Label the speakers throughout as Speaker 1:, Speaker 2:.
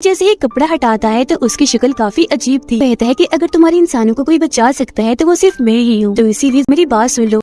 Speaker 1: जैसे ही कपड़ा हटाता है तो उसकी शक्ल काफ़ी अजीब थी। कहता है कि अगर तुम्हारी इंसानों को कोई बचा सकता है तो वो सिर्फ़ मैं ही हूँ। तो इसीलिए मेरी बात सुन लो।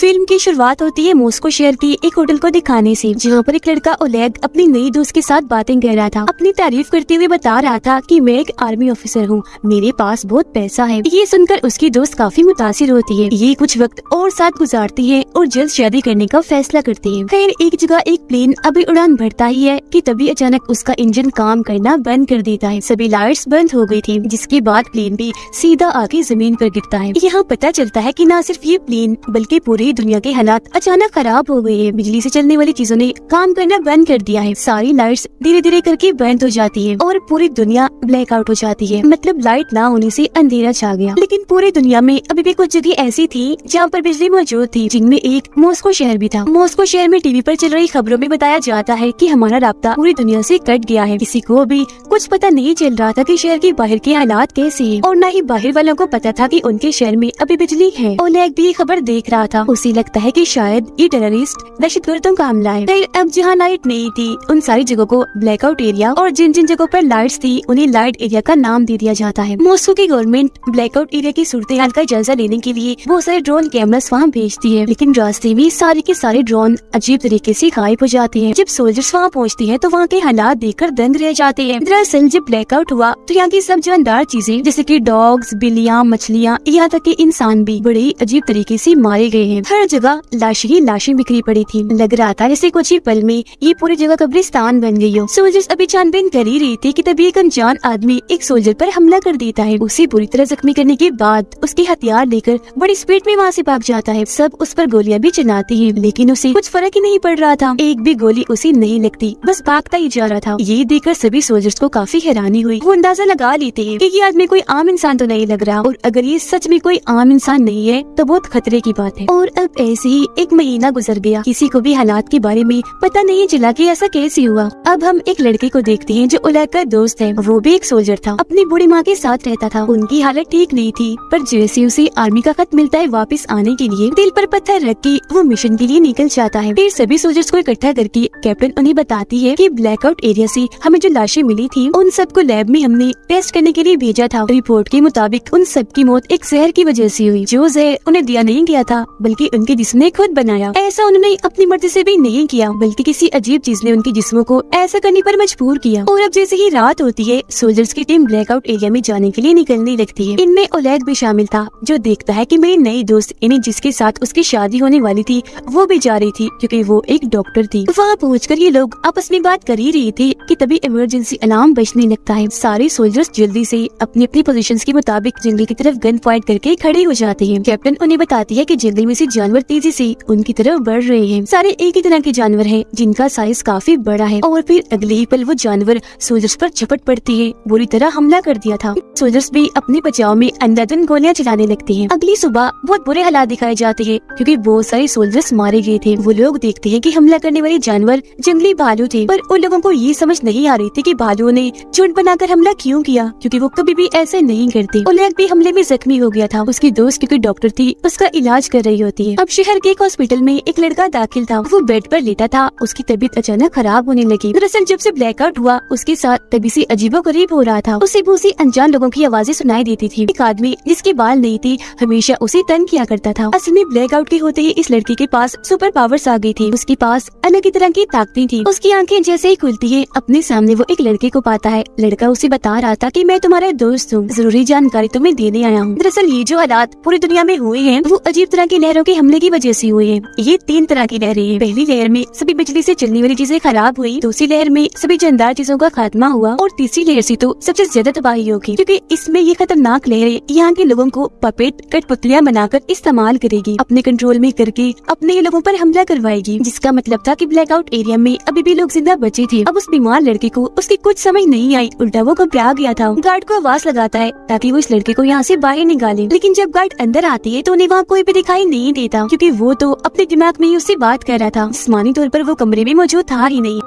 Speaker 1: फ़िल्म की शुरुआत होती है मोस्को शहर की एक होटल को दिखाने से, जहाँ पर एक लड़का ओलेग अपनी नई दोस्त के साथ बातें कर रहा था। अपनी तारीफ़ करते हुए बता रहा था कि मैं एक आर्मी ऑफिसर हूँ, मेरे पास बहुत पैसा है। ये सुनकर उसकी दोस्त काफ़ी मुतासिर होती है। ये कुछ वक्त और साथ गुजारती है और जल्द शादी करने का फैसला करती है। खैर, एक जगह एक प्लेन अभी उड़ान भरता ही है की तभी अचानक उसका इंजन काम करना बंद कर देता है। सभी लाइट्स बंद हो गई थी, जिसके बाद प्लेन भी सीधा आके ज़मीन पर गिरता है। यहाँ पता चलता है की न सिर्फ़ ये प्लेन बल्कि पूरी दुनिया के हालात अचानक खराब हो गए हैं। बिजली से चलने वाली चीज़ों ने काम करना बंद कर दिया है। सारी लाइट्स धीरे धीरे करके बंद हो जाती है और पूरी दुनिया ब्लैकआउट हो जाती है। मतलब लाइट ना होने से अंधेरा छा गया। लेकिन पूरी दुनिया में अभी भी कुछ जगह ऐसी थी जहाँ पर बिजली मौजूद थी, जिनमें एक मॉस्को शहर भी था। मॉस्को शहर में टीवी पर चल रही खबरों में बताया जाता है की हमारा रबता पूरी दुनिया से कट गया है। किसी को भी कुछ पता नहीं चल रहा था की शहर के बाहर के हालात कैसे है और न ही बाहर वालों को पता था की उनके शहर में अभी बिजली है। ओलेग भी खबर देख रहा था। उसे लगता है कि शायद ये टेररिस्ट दहशत गर्दों का हमला है। फिर अब जहाँ लाइट नहीं थी, उन सारी जगहों को ब्लैकआउट एरिया और जिन जिन जगहों पर लाइट्स थी, उन्हें लाइट एरिया का नाम दे दिया जाता है। मॉस्को की गवर्नमेंट ब्लैकआउट एरिया की सूरत हाल का जायजा लेने के लिए बहुत सारे ड्रोन कैमरास वहाँ भेजती है। लेकिन रास्ते में सारे के सारे ड्रोन अजीब तरीके से गायब हो जाते हैं। जब सोल्जर्स वहाँ पहुँचते हैं तो वहाँ के हालात देखकर दंग रह जाते हैं। दरअसल जब ब्लैकआउट हुआ तो यहाँ की सब जानदार चीज़ें, जैसे की डॉग्स बिल्लियाँ, मछलियाँ, यहाँ तक के इंसान भी बड़े अजीब तरीके ऐसी मारे गए हैं। हर जगह लाशें ही लाशें बिखरी पड़ी थी। लग रहा था जैसे कुछ ही पल में ये पूरी जगह कब्रिस्तान बन गई हो। सोल्जर्स अभी छानबीन कर ही रही थी कि तभी एक अनजान आदमी एक सोल्जर पर हमला कर देता है। उसे बुरी तरह जख्मी करने के बाद उसके हथियार लेकर बड़ी स्पीड में वहाँ से भाग जाता है। सब उस पर गोलियाँ भी चलाती है, लेकिन उसे कुछ फ़र्क ही नहीं पड़ रहा था। एक भी गोली उसे नहीं लगती, बस भागता ही जा रहा था। ये देखकर सभी सोल्जर्स को काफ़ी हैरानी हुई। वो अंदाज़ा लगा लेते हैं कि ये आदमी कोई आम इंसान तो नहीं लग रहा। और अगर ये सच में कोई आम इंसान नहीं है तो बहुत खतरे की बात है। और अब ऐसे ही एक महीना गुजर गया। किसी को भी हालात के बारे में पता नहीं चला कि ऐसा कैसे हुआ। अब हम एक लड़के को देखते हैं जो उलैक का दोस्त है। वो भी एक सोल्जर था। अपनी बूढ़ी माँ के साथ रहता था। उनकी हालत ठीक नहीं थी, पर जैसे उसे आर्मी का खत मिलता है वापस आने के लिए, दिल पर पत्थर रख के वो मिशन के लिए निकल जाता है। फिर सभी सोल्जर्स को इकट्ठा करके कैप्टन उन्हें बताती है कि ब्लैकआउट एरिया से हमें जो लाशें मिली थी, उन सबको लैब में हमने टेस्ट करने के लिए भेजा था। रिपोर्ट के मुताबिक उन सब की मौत एक जहर की वजह से हुई। जो जहर उन्हें दिया नहीं गया था, बल्कि उनके जिस्म ने खुद बनाया। ऐसा उन्होंने अपनी मर्ज़ी से भी नहीं किया, बल्कि किसी अजीब चीज़ ने उनके जिस्मों को ऐसा करने पर मजबूर किया। और अब जैसे ही रात होती है सोल्जर्स की टीम ब्लैकआउट एरिया में जाने के लिए निकलने लगती है। इनमें ओलैग भी शामिल था, जो देखता है की मेरी नई दोस्त, यानी जिसके साथ उसकी शादी होने वाली थी, वो भी जा रही थी, क्यूँकी वो एक डॉक्टर थी। वहाँ पहुँच ये लोग आपस में बात कर ही रही थी की तभी इमरजेंसी अलार्म बजने लगता है। सारे सोल्जर्स जल्दी से अपनी अपनी पोजिशन के मुताबिक जंगल की तरफ़ गन पॉइंट करके खड़े हो जाते हैं। कैप्टन उन्हें बताती है कि जंगल में से जानवर तेज़ी से उनकी तरफ़ बढ़ रहे हैं। सारे एक ही तरह के जानवर हैं, जिनका साइज़ काफ़ी बड़ा है। और फिर अगले ही पल वो जानवर सोल्जर्स पर झपट पड़ती है। बुरी तरह हमला कर दिया था। सोल्जर्स भी अपने बचाव में अंधाधुन गोलियाँ चलाने लगते हैं। अगली सुबह बहुत बुरे हालात दिखाए जाते हैं, क्योंकि बहुत सारे सोल्जर्स मारे गए थे। वो लोग देखते हैं कि हमला करने वाले जानवर जंगली भालू थे। पर उन लोगों को ये समझ नहीं आ रही थी कि भालुओं ने झुंड बनाकर हमला क्यों किया, क्योंकि वो कभी भी ऐसे नहीं करते। उलैग भी हमले में जख्मी हो गया था। उसकी दोस्त क्योंकि डॉक्टर थी, उसका इलाज कर रही होती है। अब शहर के एक हॉस्पिटल में एक लड़का दाखिल था। वो बेड पर लेटा था। उसकी तबीयत अचानक खराब होने लगी। दरअसल जब से ब्लैकआउट हुआ, उसके साथ तभी से अजीबो गरीब हो रहा था। उसे बहुत सी अनजान लोगों की आवाज़ें सुनाई देती थी। एक आदमी जिसके बाल नहीं थे, हमेशा उसे तंग किया करता था। असल में ब्लैकआउट के होते ही इस लड़की के पास सुपर पावर्स आ गई थी। उसके पास अलग ही तरह की ताकतें थी। उसकी आँखें जैसे ही खुलती है, अपने सामने वो एक लड़के को पाता है। लड़का उसे बता रहा था कि मैं तुम्हारा दोस्त हूँ। ज़रूरी जानकारी तुम्हें देने आया हूँ। दरअसल ये जो हालात पूरी दुनिया में हुए हैं, वो अजीब तरह की लहरों के हमले की वजह से हुए हैं। ये तीन तरह की लहरें हैं। पहली लहर में सभी बिजली से चलने वाली चीज़ें खराब हुई। दूसरी लहर में सभी जानदार चीज़ों का खात्मा हुआ। और तीसरी लहर से तो सबसे ज़्यादा तबाही होगी क्योंकि इसमें ये खतरनाक लहरें यहाँ के लोगों को पपेट, कठपुतलियाँ बनाकर इस्तेमाल करेगी। अपने कंट्रोल में करके अपने लोगों पर हमला करवाएगी, जिसका मतलब था कि ब्लैकआउट एरिया में अभी भी लोग ज़िंदा बचे थे। अब उस बीमार लड़के को उसकी कुछ समझ नहीं आई। उल्टा वो घबरा गया था। गार्ड को आवाज़ लगाता है, ताकि वो इस लड़के को यहाँ से बाहर निकाले। लेकिन जब गार्ड अंदर आती है तो उन्हें वहाँ कोई भी दिखाई नहीं देता क्योंकि वो तो अपने दिमाग में ही उससे बात कर रहा था। जिसमानी तौर पर वो कमरे में मौजूद था ही नहीं।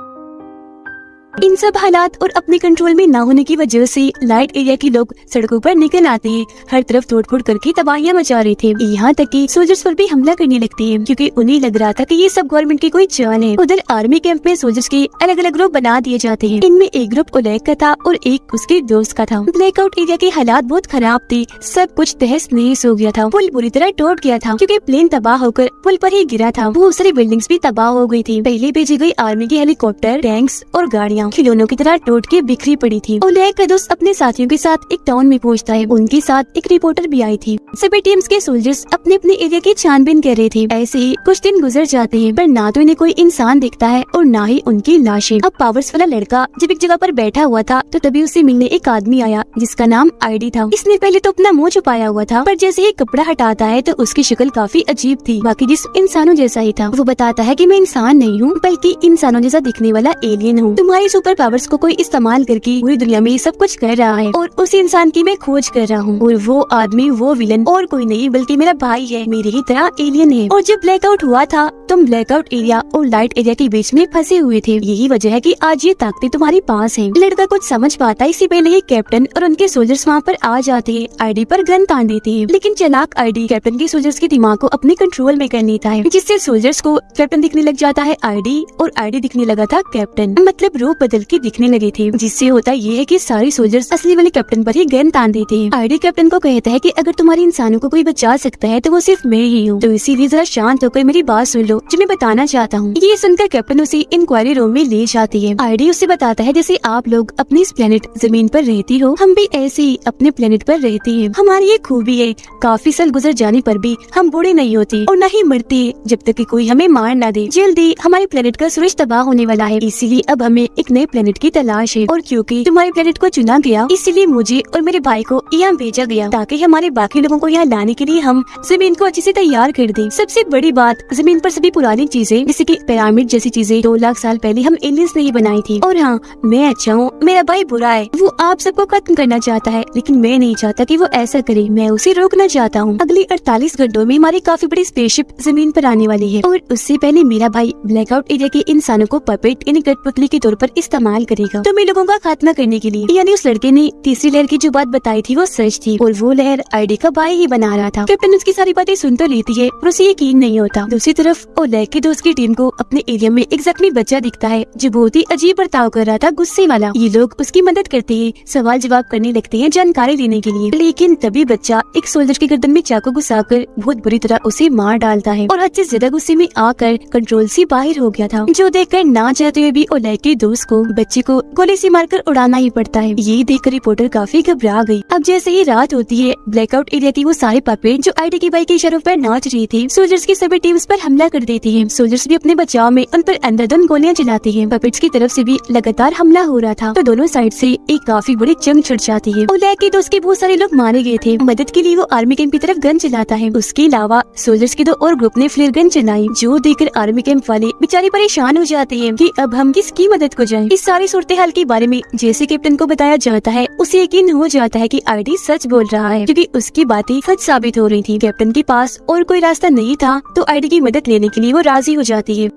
Speaker 1: इन सब हालात और अपने कंट्रोल में न होने की वजह से लाइट एरिया के लोग सड़कों पर निकल आते हैं। हर तरफ़ तोड़फोड़ करके तबाहियाँ मचा रहे थे। यहाँ तक कि सोल्जर्स पर भी हमला करने लगते हैं, क्योंकि उन्हें लग रहा था कि ये सब गवर्नमेंट की कोई चाल है। उधर आर्मी कैंप में सोल्जर्स के अलग अलग ग्रुप बना दिए जाते हैं। इनमें एक ग्रुप उलैक का था और एक उसके दोस्त का था। ब्लैकआउट एरिया के हालात बहुत खराब थे। सब कुछ तहस नहस हो गया था। पुल बुरी तरह टूट गया था, क्योंकि प्लेन तबाह होकर पुल पर ही गिरा था। बहुत सारी बिल्डिंग्स भी तबाह हो गई थी। पहले भेजी गई आर्मी के हेलीकॉप्टर टैंक्स और गाड़ियाँ खिलौनों की तरह टूट के बिखरी पड़ी थी। ओलैक का दोस्त अपने साथियों के साथ एक टाउन में पहुँचता है। उनके साथ एक रिपोर्टर भी आई थी। सभी टीम्स के सोल्जर्स अपने अपने एरिया की छानबीन कर रहे थे। ऐसे ही कुछ दिन गुजर जाते हैं, पर ना तो इन्हें कोई इंसान दिखता है और ना ही उनकी लाशें। अब पावर्स वाला लड़का जब एक जगह पर बैठा हुआ था तो तभी उसे मिलने एक आदमी आया, जिसका नाम आईडी था। इसने पहले तो अपना मुँह छुपाया हुआ था, पर जैसे ही कपड़ा हटाता है तो उसकी शक्ल काफ़ी अजीब थी। बाकी जिस इंसानों जैसा ही था, वो बताता है की मैं इंसान नहीं हूँ, बल्कि इंसानों जैसा दिखने वाला एलियन हूँ। तुम्हारी सुपर पावर्स को कोई इस्तेमाल करके पूरी दुनिया में सब कुछ कर रहा है। और उस इंसान की मैं खोज कर रहा हूँ। और वो आदमी, वो विलन और कोई नहीं, बल्कि मेरा भाई है। मेरे ही तरह एलियन है। और जब ब्लैकआउट हुआ था तुम ब्लैकआउट एरिया और लाइट एरिया के बीच में फंसे हुए थे। यही वजह है की आज ये ताकतें तुम्हारे पास है। लड़का कुछ समझ पाता इसी पहले ही कैप्टन और उनके सोल्जर्स वहाँ पर आ जाते हैं। आईडी पर गन तान देते हैं। लेकिन चलाक आईडी कैप्टन के सोल्जर्स के दिमाग को अपने कंट्रोल में कर लेता है, जिससे सोल्जर्स को कैप्टन दिखने लग जाता है। आईडी और आईडी दिखने लगा था कैप्टन मतलब रूप बदल के दिखने लगे थे। जिससे होता ये है कि सारे सोल्जर्स असली वाले कैप्टन पर ही गन तान देते हैं। आईडी कैप्टन को कहता है कि अगर तुम्हारे इंसानों को कोई बचा सकता है तो वो सिर्फ़ मैं ही हूँ। तो इसीलिए जरा शांत होकर मेरी बात सुन लो, जो मैं बताना चाहता हूँ। ये सुनकर कैप्टन उसे इंक्वायरी रूम में ले जाती है। आईडी उसे बताता है, जैसे आप लोग अपनी इस प्लेनेट ज़मीन पर रहती हो, हम भी ऐसे ही अपने प्लेनेट पर रहते हैं। हमारी ये खूबी है, काफ़ी साल गुजर जाने पर भी हम बूढ़े नहीं होते और न ही मरते, जब तक कि कोई हमें मार न दे। जल्दी हमारे प्लेनेट का सूरज तबाह होने वाला है। इसीलिए अब हमें एक नए प्लेनेट की तलाश है। और क्योंकि तुम्हारे प्लेनेट को चुना गया, इसीलिए मुझे और मेरे भाई को यहाँ भेजा गया, ताकि हमारे बाकी लोगों को यहाँ लाने के लिए हम ज़मीन को अच्छे से तैयार कर दें। सबसे बड़ी बात, ज़मीन पर सभी पुरानी चीज़ें, जैसे कि पिरामिड जैसी चीज़ें, दो लाख साल पहले हम एलियंस ने ही बनाई थी। और हाँ मैं अच्छा हूँ, मेरा भाई बुरा है, वो आप सबको खत्म करना चाहता है, लेकिन मैं नहीं चाहता की वो ऐसा करे, मैं उसे रोकना चाहता हूँ। अगले अड़तालीस घंटों में हमारी काफ़ी बड़ी स्पेसशिप ज़मीन पर आने वाली है। और उससे पहले मेरा भाई ब्लैकआउट एरिया के इंसानों को पपेट इन कठपुतली के तौर पर इस्तेमाल करेगा। तो लोगों का खात्मा करने के लिए, यानी उस लड़के ने तीसरी लहर की जो बात बताई थी, वो सच थी। और वो लहर आईडी का भाई ही बना रहा था। कैप्टन उसकी सारी बातें सुन तो लेती है, पर उसे यकीन नहीं होता। दूसरी तरफ़ ओलैक के दोस्त की टीम को अपने एरिया में एक जख्मी बच्चा दिखता है, जो बहुत ही अजीब बर्ताव कर रहा था गुस्से वाला। ये लोग उसकी मदद करते हैं सवाल जवाब करने लगते हैं जानकारी लेने के लिए। लेकिन तभी बच्चा एक सोल्जर के गर्दन में चाकू घुसाकर बहुत बुरी तरह उसे मार डालता है, और हद से ज़्यादा गुस्से में आकर कंट्रोल से बाहर हो गया था। जो देखकर ना चाहते हुए भी ओलैक के दोस्त को, बच्चे को गोली से मारकर उड़ाना ही पड़ता है। ये देखकर रिपोर्टर काफ़ी घबरा गई अब जैसे ही रात होती है ब्लैकआउट एरिया की वो सारे पपेट जो आईडी की बाइक के इशारों पर नाच रही थी सोल्जर्स की सभी टीम्स पर हमला कर देती है। सोल्जर्स भी अपने बचाव में उन पर अंधाधुंध गोलियाँ चलाते हैं। पपेट्स की तरफ़ से भी लगातार हमला हो रहा था। तो दोनों साइड से एक काफ़ी बड़ी जंग छिड़ जाती है। ओलैक के दोस्त के बहुत सारे लोग मारे गए थे। मदद के लिए वो आर्मी कैंप की तरफ़ गन चलाता है। उसके अलावा सोल्जर्स के दो और ग्रुप ने फ्लेयर गन चलाई, जो देखकर आर्मी कैंप वाले बेचारे परेशान हो जाते हैं कि अब हम किसकी मदद को जाएँ। इस सारी सूरत हाल के बारे में जैसे कैप्टन को बताया जाता है, उसे यकीन हो जाता है कि आईडी सच बोल रहा है, क्यूँकी उसकी बातें सच साबित हो रही थी। कैप्टन के पास और कोई रास्ता नहीं था तो आईडी की मदद लेने के लिए वो राज़ी हो जाती है।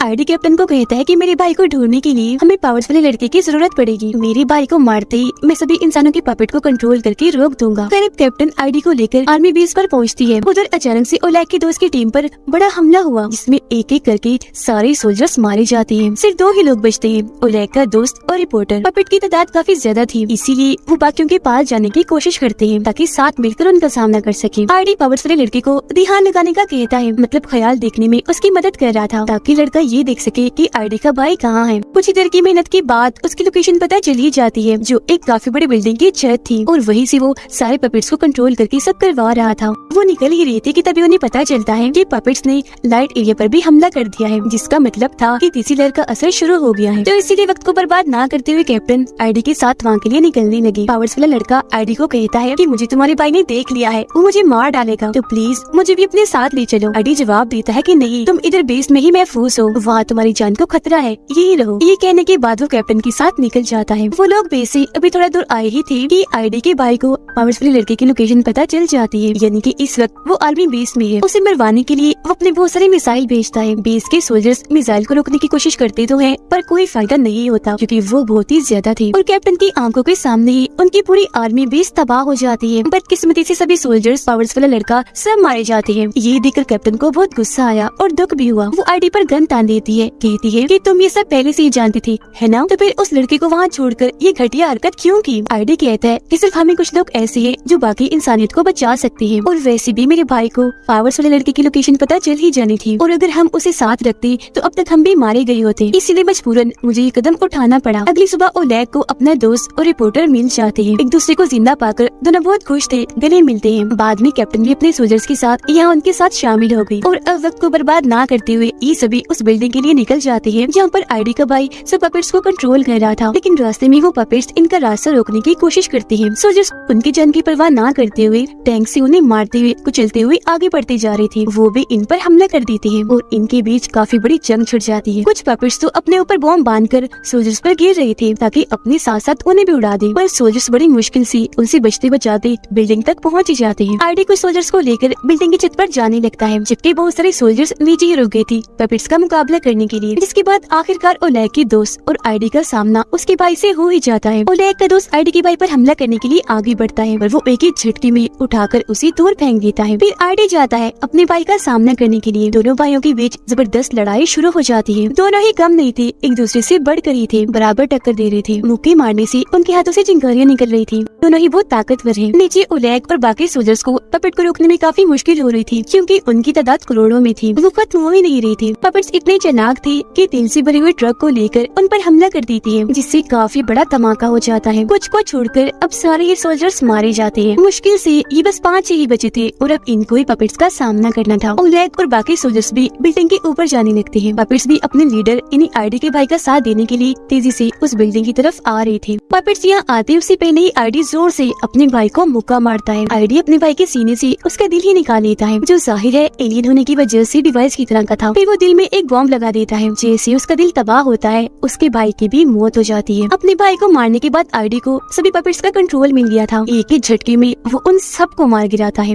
Speaker 1: आईडी कैप्टन को कहता है कि मेरे भाई को ढूँढने के लिए हमें पावर्स वाले लड़के की ज़रूरत पड़ेगी। मेरे भाई को मारते ही मैं सभी इंसानों के पपेट को कंट्रोल करके रोक दूँगा। फिर कैप्टन आईडी को लेकर आर्मी बेस पर पहुँचती है। उधर अचानक से ओलैक की दोस्त की टीम पर बड़ा हमला हुआ, जिसमें एक एक करके सारे सोल्जर्स मारे जाते हैं। सिर्फ़ दो ही लोग बचते हैं, ओलैक का दोस्त और रिपोर्टर पपेट की तादाद काफ़ी ज़्यादा थी, इसीलिए वो बाकियों के पास जाने की कोशिश करते हैं, ताकि साथ मिलकर उनका सामना कर सके। आईडी पावर्स वाले लड़के को ध्यान लगाने का कहता है मतलब ख्याल देखने में उसकी मदद कर रहा था, ताकि लड़का ये देख सके कि आईडी का भाई कहाँ है। कुछ ही देर की मेहनत के बाद उसकी लोकेशन पता चली जाती है, जो एक काफ़ी बड़ी बिल्डिंग की छत थी और वही से वो सारे पपेट्स को कंट्रोल करके सब करवा रहा था। वो निकल ही रही थी कि तभी उन्हें पता चलता है की पपेट्स ने लाइट एरिया पर भी हमला कर दिया है, जिसका मतलब था की तीसरी लहर का असर शुरू हो गया है। तो इसीलिए वक्त को बर्बाद ना करते हुए कैप्टन आईडी के साथ वहाँ के लिए निकलने लगी। पावर्स वाला लड़का आईडी को कहता है की मुझे तुम्हारे भाई ने देख लिया है, वो मुझे मार डालेगा। तो प्लीज़ मुझे भी अपने साथ ले चलो। आईडी जवाब देता है कि नहीं, तुम इधर बेस में ही महफूज हो। वहाँ तुम्हारी जान को खतरा है। यही रहो। ये कहने के बाद वो कैप्टन के साथ निकल जाता है। वो लोग बेस अभी थोड़ा दूर आए ही थे कि आईडी के भाई को पावरफुल लड़के की लोकेशन पता चल जाती है। यानी कि इस वक्त वो आर्मी बेस में है। उसे मरवाने के लिए वो अपने बहुत सारे मिसाइल भेजता है। बेस के सोल्जर्स मिसाइल को रोकने की कोशिश करते तो है, पर कोई फ़ायदा नहीं होता, क्यूँकी वो बहुत ही ज़्यादा थी। और कैप्टन की आँखों के सामने ही उनकी पूरी आर्मी बेस तबाह हो जाती है। बदकिस्मती से सभी सोल्जर्स पावर्स वाला लड़का सब मारे जाते हैं। ये देखकर कैप्टन को बहुत गुस्सा आया और दुख भी हुआ। वो आईडी पर गन तान देती है, कहती है कि तुम ये सब पहले से ही जानती थी, है ना? तो फिर उस लड़के को वहाँ छोड़कर ये घटिया हरकत क्यों की? आईडी कहता है कि सिर्फ़ हमें कुछ लोग ऐसे हैं जो बाकी इंसानियत को बचा सकते हैं। और वैसे भी मेरे भाई को पावर्स वाले लड़के की लोकेशन पता चल ही जानी थी। और अगर हम उसे साथ रखते तो अब तक हम भी मारे गए होते। इसीलिए मजबूरन मुझे ये कदम उठाना पड़ा। अगली सुबह ओलैग को अपना दोस्त और रिपोर्टर मिल जाते हैं। एक दूसरे को ज़िंदा पाकर दोनों बहुत खुश थे, गले मिलते हैं। बाद में कैप्टन भी अपने सोल्जर्स के साथ यहाँ उनके साथ शामिल हो गई और अब वक्त को बर्बाद ना करते हुए ये सभी उस बिल्डिंग के लिए निकल जाते हैं। जहाँ पर आईडी का भाई सब पपेट्स को कंट्रोल कर रहा था, लेकिन रास्ते में वो पपेट्स इनका रास्ता रोकने की कोशिश करते हैं। सोल्जर्स उनकी जान की परवाह ना करते हुए टैंक से उन्हें मारते हुए कुचलते हुए आगे बढ़ते जा रहे थे। वो भी इन पर हमला कर देते हैं और इनके बीच काफ़ी बड़ी जंग छिड़ जाती है। कुछ पपेट्स तो अपने ऊपर बॉम्ब बाँध कर सोल्जर्स पर गिर रहे थे, ताकि अपने साथ साथ उन्हें भी उड़ा दे। पर सोल्जर्स बड़ी मुश्किल से उनसे बचते बचाते बिल्डिंग तक पहुँच जाते हैं। आईडी को सोल्जर्स को लेकर बिल्डिंग की छत पर जाने लगता है, जबकि बहुत सारे सोल्जर्स नीचे ही रुक गए थे। पपेट्स का मुकाबला करने के लिए। जिसके बाद आखिरकार ओलैग के दोस्त और आईडी का सामना उसके भाई से हो ही जाता है। ओलैग का दोस्त आईडी के भाई पर हमला करने के लिए आगे बढ़ता है पर वो एक ही झटके में उठाकर उसे दूर फेंक देता है। फिर आईडी जाता है अपने भाई का सामना करने के लिए। दोनों भाइयों के बीच ज़बरदस्त लड़ाई शुरू हो जाती है। दोनों ही कम नहीं थे, एक दूसरे से बढ़कर ही थे, बराबर टक्कर दे रहे थे। मुक्के मारने से उनके हाथों से चिंगारियाँ निकल रही थी। दोनों ही बहुत ताकतवर है। नीचे उलैग और बाकी सोल्जर्स को पपेट को रोकने में काफ़ी मुश्किल हो रही थी, क्योंकि उनकी तादाद करोड़ों में थी। वो खत्म हो ही नहीं रही थी। पपेट्स इतने चलाक थे कि तेल से भरे हुए ट्रक को लेकर उन पर हमला कर देती है, जिससे काफ़ी बड़ा धमाका हो जाता है। कुछ को छोड़कर अब सारे ही सोल्जर्स मारे जाते हैं। मुश्किल से ये बस पाँच ही बचे थे और अब इनको ही पपेट्स का सामना करना था। ओलैग और बाकी सोल्जर्स भी बिल्डिंग के ऊपर जाने लगते हैं। पपेट्स भी अपने लीडर इन्हीं आईडी के भाई का साथ देने के लिए तेज़ी से उस बिल्डिंग की तरफ़ आ रहे थे। पपेट्स यहाँ आते उससे पहले ही आईडी ज़ोर से अपने भाई को मुक्का मारता है। आईडी अपने भाई के सीने से उसका दिल ही निकाल लेता है, जो ज़ाहिर है एलियन होने की वजह से डिवाइस की तरह का था। फिर वो दिल में एक बॉम्ब लगा देता है, जैसे उसका दिल तबाह होता है, उसके भाई की भी मौत हो जाती है। अपने भाई को मारने के बाद आईडी को सभी पपेट्स का कंट्रोल मिल गया था। एक ही झटके में वो उन सबको मार गिराता है।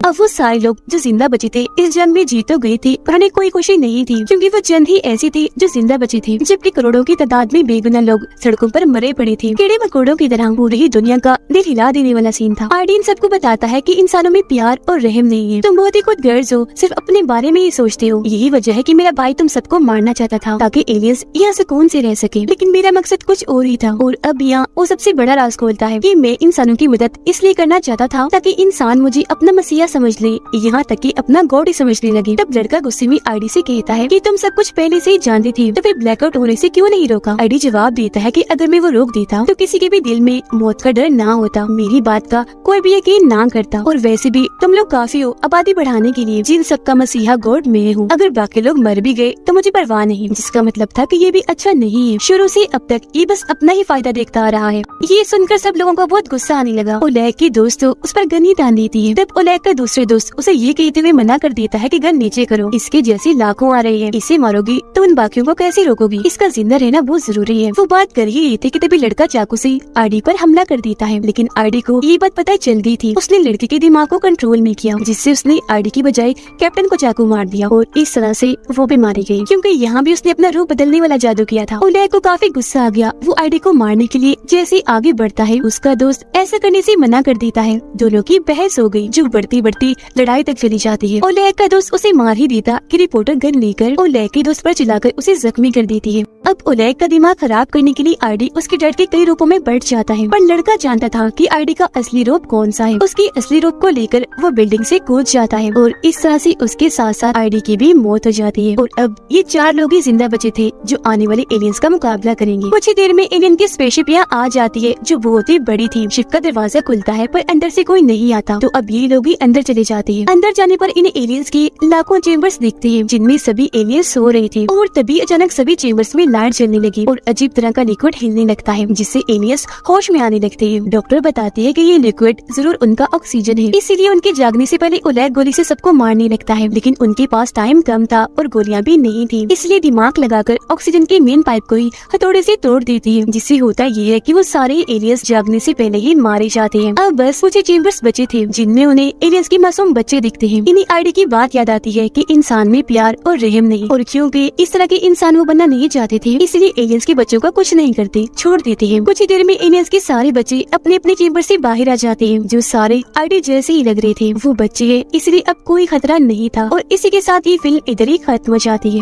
Speaker 1: अब वो सारे लोग जो ज़िंदा बचे थे, इस जंग में जीत तो गए थे उन्हें कोई खुशी नहीं थी, क्योंकि वो जंग ही ऐसी थी जो ज़िंदा बचे थे, जबकि करोड़ों की तादाद में बेगुना लोग सड़कों पर मरे पड़े थे। कीड़े मकोड़ों की तरह पूरी दुनिया का दिल हिला देने वाला सीन था। आर्डीन सबको बताता है की इंसानों में प्यार और रहम नहीं है। तुम बहुत ही खुद गर्ज हो, सिर्फ़ अपने बारे में ही सोचते हो। यही वजह है की मेरा भाई तुम सबको मारना चाहता था, ताकि एलियंस यहाँ सुकून से रह सके। लेकिन मेरा मकसद कुछ और ही था, और अब यहाँ वो सबसे बड़ा राज खोलता है की मैं इंसानों की मदद इसलिए करना चाहता था, ताकि इंसान मुझे अपना मसीहा समझ ली, यहाँ तक कि अपना गॉड ही समझने लगी। तब लड़का गुस्से में आईडी से कहता है कि तुम सब कुछ पहले से ही जानती थी तो फिर ब्लैकआउट होने से क्यों नहीं रोका? आईडी जवाब देता है कि अगर मैं वो रोक देता तो किसी के भी दिल में मौत का डर ना होता। मेरी बात का कोई भी यकीन ना करता। और वैसे भी, तुम लोग काफ़ी हो, आबादी बढ़ाने के लिए जिन सबका मसीहा गॉड मैं हूँ। अगर बाकी लोग मर भी गए तो मुझे परवाह नहीं, जिसका मतलब था कि ये भी अच्छा नहीं है। शुरू से अब तक ये बस अपना ही फ़ायदा देखता आ रहा है। ये सुनकर सब लोगों को बहुत गुस्सा आने लगा। ओलैग की दोस्त, उस पर गनी तान देती है तब ओलैग का दूसरे दोस्त उसे ये कहते हुए मना कर देता है कि गन नीचे करो। इसके जैसी लाखों आ रही है। इसे मारोगी तो उन बाकियों को कैसे रोकोगी? इसका ज़िंदा रहना बहुत ज़रूरी है। वो बात कर ही रही थी कि तभी लड़का चाकू से आईडी पर हमला कर देता है। लेकिन आईडी को ये बात पता चल गई थी। उसने लड़के के दिमाग को कंट्रोल में किया, जिससे उसने आईडी की बजाय कैप्टन को चाकू मार दिया और इस तरह से वो भी मारी गई क्योंकि यहाँ भी उसने अपना रूप बदलने वाला जादू किया था। उलय को काफ़ी गुस्सा आ गया। वो आईडी को मारने के लिए जैसे आगे बढ़ता है, उसका दोस्त ऐसा करने ऐसी मना कर देता है। दोनों की बहस हो गई जो बढ़ती बढ़ती लड़ाई तक चली जाती है ओलैग का दोस्त उसे मार ही देता कि रिपोर्टर गन लेकर ओलैग के दोस्त पर चिल्लाकर उसे जख्मी कर देती है। अब ओलैग का दिमाग खराब करने के लिए आईडी उसके डर के कई रूपों में बढ़ जाता है। पर लड़का जानता था कि आईडी का असली रूप कौन सा है। उसकी असली रूप को लेकर वो बिल्डिंग से कूद जाता है और इस तरह से उसके साथ साथ आईडी की भी मौत हो जाती है। और अब ये चार लोग ही ज़िंदा बचे थे जो आने वाले एलियंस का मुकाबला करेंगे। कुछ ही देर में एलियन की स्पेसशिप यहाँ आ जाती है जो बहुत ही बड़ी थी। शिप का दरवाज़ा खुलता है पर अंदर से कोई नहीं आता। तो अब ये लोग ही अंदर चले जाते हैं। अंदर जाने पर इन्हें एलियंस की लाखों चेम्बर्स दिखते हैं, जिनमें सभी एलियंस सो रहे थे और तभी अचानक सभी चेम्बर्स में लाइट जलने लगी और अजीब तरह का लिक्विड हिलने लगता है, जिससे एलियंस होश में आने लगते हैं। डॉक्टर बताते हैं कि ये लिक्विड ज़रूर उनका ऑक्सीजन है, इसीलिए उनके जागने से पहले उलैक गोली से सबको मारने लगता है, लेकिन उनके पास टाइम कम था और गोलियाँ भी नहीं थी। इसलिए दिमाग लगाकर ऑक्सीजन के मेन पाइप को ही हथौड़े से तोड़ देती है, जिससे होता ये है कि वो सारे एलियंस जागने से पहले ही मारे जाते हैं। अब बस कुछ चेम्बर्स बचे थे, जिनमें उन्हें के मासूम बच्चे दिखते हैं। इन्हीं आईडी की बात याद आती है कि इंसान में प्यार और रहम नहीं। और क्योंकि इस तरह के इंसान वो बनना नहीं चाहते थे, इसलिए एलियंस के बच्चों का कुछ नहीं करते, छोड़ देते हैं। कुछ ही देर में एलियंस के सारे बच्चे अपने अपने चेम्बर से बाहर आ जाते हैं। जो सारे आईडी जैसे ही लग रहे थे, वो बच्चे है, इसलिए अब कोई खतरा नहीं था। और इसी के साथ ये फ़िल्म इधर ही खत्म हो जाती है।